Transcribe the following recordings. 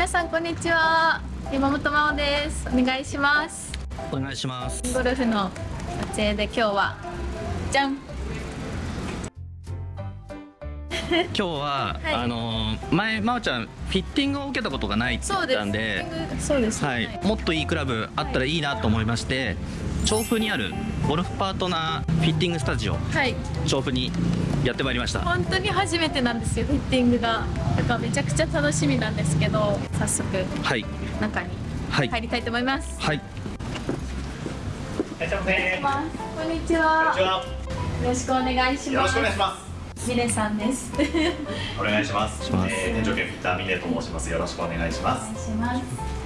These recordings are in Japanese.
皆さんこんにちは。山本真央です。お願いします。お願いします。ゴルフの撮影で今日はじゃん。今日は、はい。あのー前真央ちゃんフィッティングを受けたことがないって言ったんでそうです。はい、もっといいクラブあったらいいなと思いまして、調布にあるゴルフパートナーフィッティングスタジオ。はい。調布にやってまいりました。本当に初めてなんですよフィッティングが。だからめちゃくちゃ楽しみなんですけど早速はい。中にはい。入りたいと思います、はい。いらっしゃいませ。こんにちこんはにちは。よろしくお願いします。よろしくお願いします。ミレさんですお願いします。しますえー、店長兼ピッターミネと申します。よろしくお願いしまおす。願いします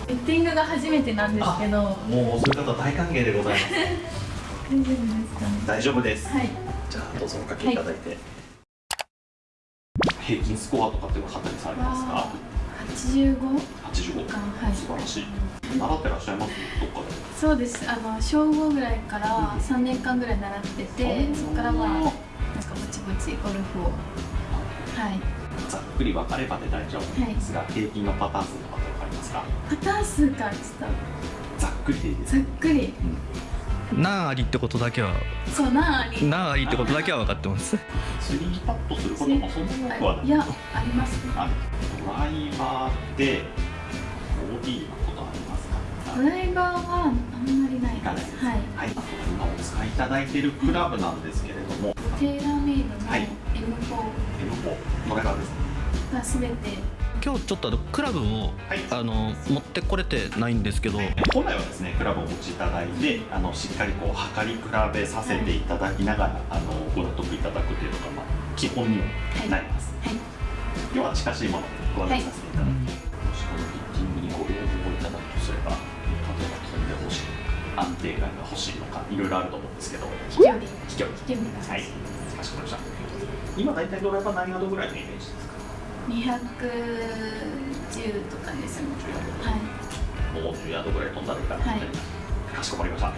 フィッティングが初めてなんですけどもうそういう方大歓迎でございます。大丈夫ですかね大丈夫です。はいじゃあどうぞおかけいただいて。平均スコアとかって分かったりされますか？85 85。はい素晴らしい。習ってらっしゃいます？どっかで。そうですあの小5ぐらいから3年間ぐらい習っててそこからまあなんかぼちぼちゴルフを。はい。ざっくり分かればで大丈夫なんですが、平均のパターン数とかって分かりますか？パターン数かちょっざっくりでいいです。とざっくり。何ありってことだけはそうなあり。何ありってことだけは分かってます。スリーパットすることもそんなに多くはない。い。やあります。ねあドライバーでボディーのことありますか？ドライバーはあんまりないです。はい。はい、今お使いいただいているクラブなんですけれども、テーラーメイドのはい。M4 M4 ドライバー。です。ね。がすべて。今日ちょっとあのクラブをはい。あの持ってこれてないんですけど本来はですね、クラブをお持ちいただいて、あのしっかりこう測り比べさせていただきながら、あのご納得いただくというのがまあ基本にもなります。はい。今日は近しいものをご案内させていただきます。安定感が欲しいのか、いろいろあると思うんですけど、飛距離飛距離。飛距離がはい、かしこまりました。今大体ドライバー何ヤードぐらいのイメージですか？210とかですね。はい。もう10ヤードぐらい飛んだらいいか。なみたい。な。かしこまりました。はい。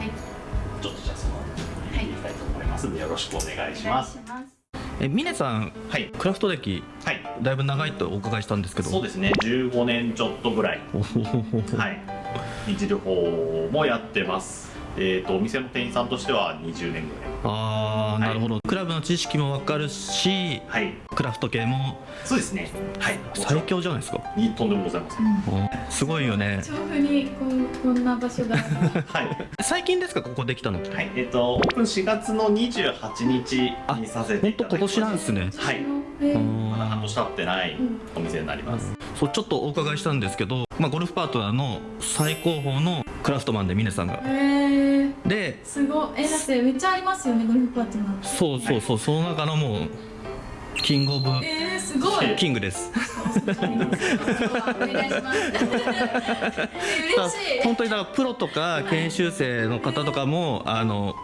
ちょっとじゃあその見ていきたいと思いますので、よろしくお願いします。お願い。しますえ峰さんはい、クラフト歴はい、だいぶ長いとお伺いしたんですけど。そうですね。15年ちょっとぐらい、おほほほほ。はい、いじる方もやってます。えっ、とお店の店員さんとしては20年ぐあーなるほど、クラブの知識も分かるしらい。はい、クラフト系も。そうですね。はい、最強じゃないですか。いいとんでもございません。おすごいよね。調布にこうこんな場所が はい、最近ですかここできたのはい、えっ、とオープン4月の28日にさせて本いただきます。当今年なんですね。はい、まだ半年経ってないお店になります。そうちょっとお伺いしたんですけど、まあ、ゴルフパートナーの最高峰のクラフトマンで峰さんが。えー、ですごい。えだってめっちゃありますよねゴルフパートナーそうそうそうその中のもうキングオブえー、すごい。キングです。お願いします。嬉しい。本当にだからプロとか研修生の方とかもあの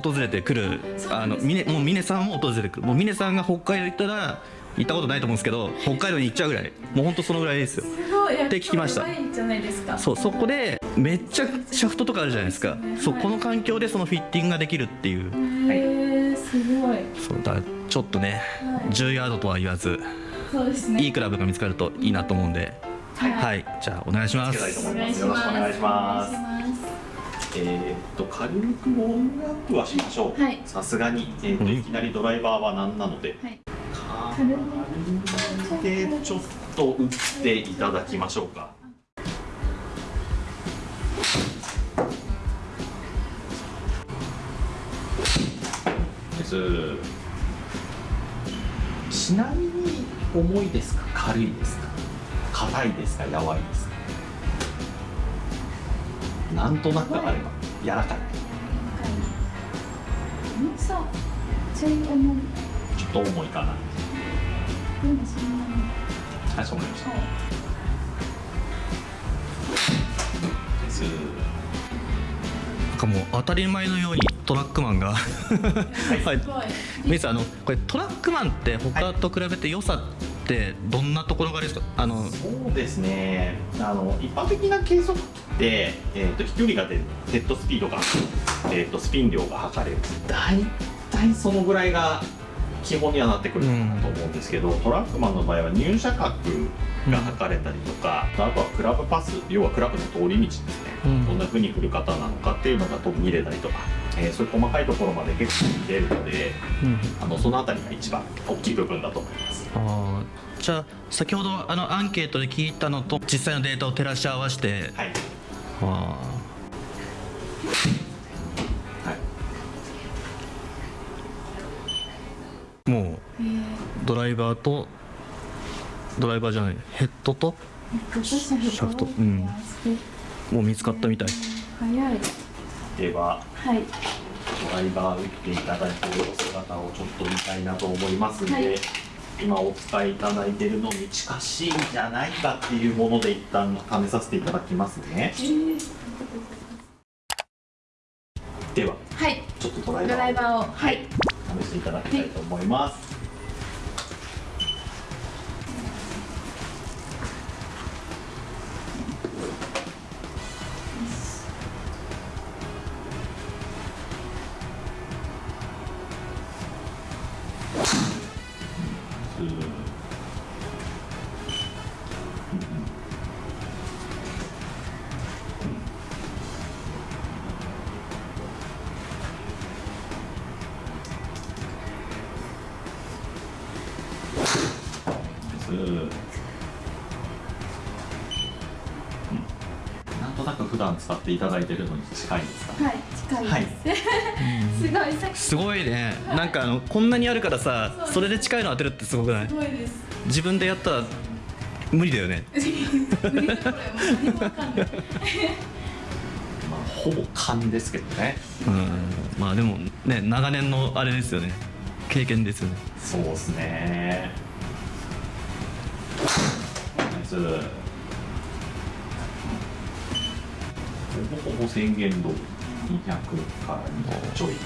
訪れてくるあの峰もう峰さんも訪れてくる。もう峰さんが北海道行ったら行ったことないと思うんですけど北海道に行っちゃうぐらい。もう本当そのぐらいですよ。すごい。って聞きました。やばいんじゃないですか。そうそこでめっちゃシャフトとかあるじゃないですか。そうこの環境でそのフィッティングができるっていう。えー、すごい。そうだちょっとねはい。10ヤードとは言わずそうですね。いいクラブが見つかるといいなと思うんで。はい。はい。じゃあお願いします。思いますお願いします。よろしくお願いしますえーっと軽くウォームアップはしましょう。はい。さすがに、えーっとうん。いきなりドライバーはなんなので、はい。軽くでちょっと打っていただきましょうか。です。ちなみに重いですか？軽いですか？硬いですか？柔いですか？なんとなくあれば柔らかい。ちょい重いちょっと重いかな。でもそんなにはいそう思いました。ですなんかもう当たり前のようにトラックマンがはい。すごい。ミスあのこれトラックマンって他と比べて良さってどんなところがありますか？あのそうですね。あの一般的な計測器って、えー、と飛距離が出る。ヘッドスピードが、えー、とスピン量が測れる。大体そのぐらいが基本にはなってくるかなと思うんですけど、トラックマンの場合は入車角が測れたりとか、あとはクラブパス要はクラブの通り道ですね、うん。どんな風に振る方なのかっていうのが見れたりとか、えーそういう細かいところまで結構見れるのでうん。あのその辺りが一番大きい部分だと思います。じゃあ先ほどあのアンケートで聞いたのと実際のデータを照らし合わせてはいあはいーもえーうドライバーとドライバーじゃないヘッドとシャフト。うん。もう見つかったみたい。早い。でははい。ドライバー打っていただいているお姿をちょっと見たいなと思いますので、はい今お使いいただいているのに近しいんじゃないかっていうもので一旦試させていただきますね。えーでははい。ちょっとドライバーを。はい。試していただきたいと思います、うんうんなんとなく普段使っていただいてるのに近いですかはい近いです、すごい。さっきすごいね。なんかあのこんなにあるからさそれで近いの当てるってすごくない？すごいです。自分でやったら無理だよね。無理だこれもう何もわかんないま あほぼ勘ですけどね。うん。まあでもね長年のあれですよね。経験ですよね。そうですね。ナイスほぼほぼ宣言通り200から200ちょい、うん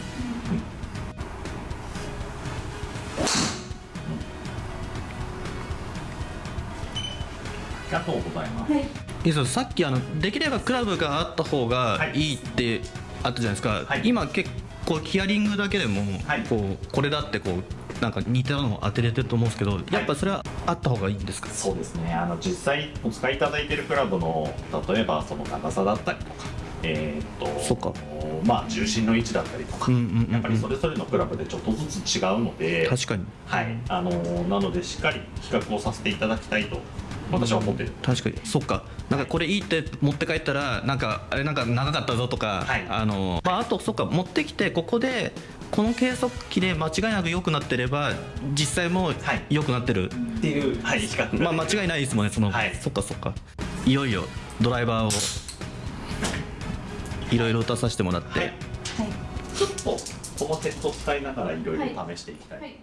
ありがとうございます、はい。いいですよさっきあのできればクラブがあった方がい。いってあったじゃないですか、はい。今結構ヒアリングだけでもはい。こうこれだってこうなんか似たのを当てれてると思うんですけどやっぱそれはあった方がいいんですか、そうですね。あの実際お使いいただいているクラブの例えばその長さだったりとかえーっとそっか。まあ重心の位置だったりとか、やっぱりそれぞれのクラブでちょっとずつ違うので確かに。はい。あのなのでしっかり比較をさせていただきたいと私は思ってる、確かに。そっか。なんかこれいいって持って帰ったらなんかあれなんか長かったぞとか、はい。あのまあ、あとそっか持ってきてここでこの計測器で間違いなく良くなってれば実際もはい。良くなってる、っていう、はい、比較。まあ間違いないですもんねその、はい。そっかそっか。いよいよドライバーをいろいろ打たさせてもらって、はい。はい。ちょっとこのセットを使いながらいろい。ろ試していきたい。と思い